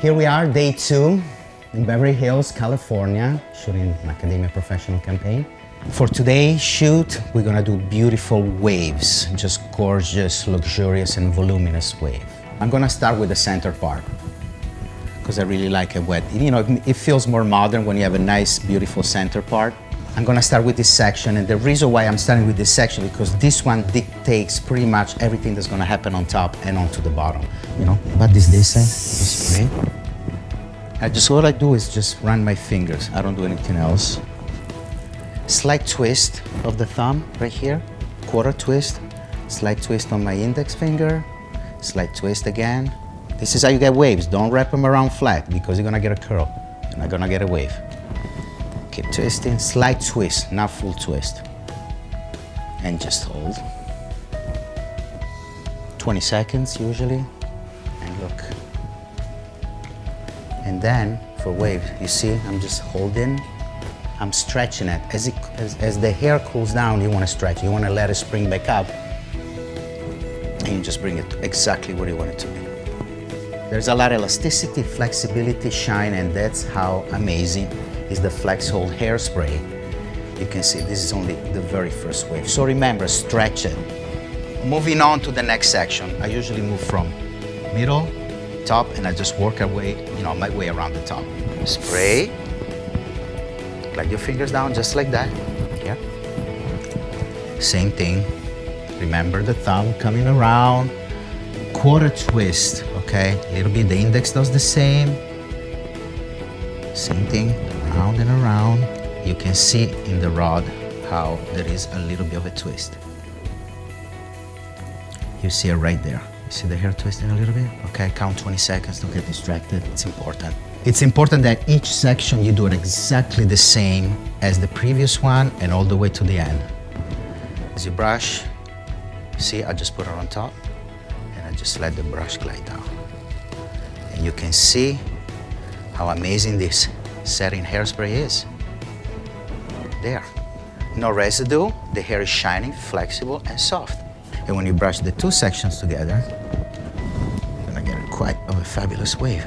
Here we are, day two in Beverly Hills, California, shooting Macadamia Professional campaign. For today's shoot, we're gonna do beautiful waves, just gorgeous, luxurious, and voluminous wave. I'm gonna start with the center part because I really like it wet. You know, it feels more modern when you have a nice, beautiful center part. I'm gonna start with this section, and the reason why I'm starting with this section because this one dictates pretty much everything that's gonna happen on top and onto the bottom. You know, But this? Eh? Just spray. I just what I do is just run my fingers. I don't do anything else. Slight twist of the thumb right here, quarter twist. Slight twist on my index finger. Slight twist again. This is how you get waves. Don't wrap them around flat because you're gonna get a curl. You're not gonna get a wave. Keep twisting, slight twist, not full twist. And just hold. 20 seconds usually, and look. And then for wave, you see, I'm just holding, I'm stretching it. As, it, as, as the hair cools down, you wanna stretch. You wanna let it spring back up, and you just bring it exactly where you want it to be. There's a lot of elasticity, flexibility, shine, and that's how amazing is the Flex Hold hairspray. You can see this is only the very first wave. So remember, stretch it. Moving on to the next section, I usually move from middle, top, and I just work away, you know, my way around the top. Spray, glide your fingers down just like that, yeah. Same thing, remember the thumb coming around, quarter twist, okay? A little bit, the index does the same. Same thing, round and around. You can see in the rod how there is a little bit of a twist. You see it right there. You see the hair twisting a little bit? Okay, count 20 seconds, don't get distracted, it's important. It's important that each section you do it exactly the same as the previous one and all the way to the end. As you brush, see, I just put it on top and I just let the brush glide down. And you can see how amazing this setting hairspray is. There. No residue, the hair is shiny, flexible, and soft. And when you brush the two sections together, you're gonna get quite of a fabulous wave.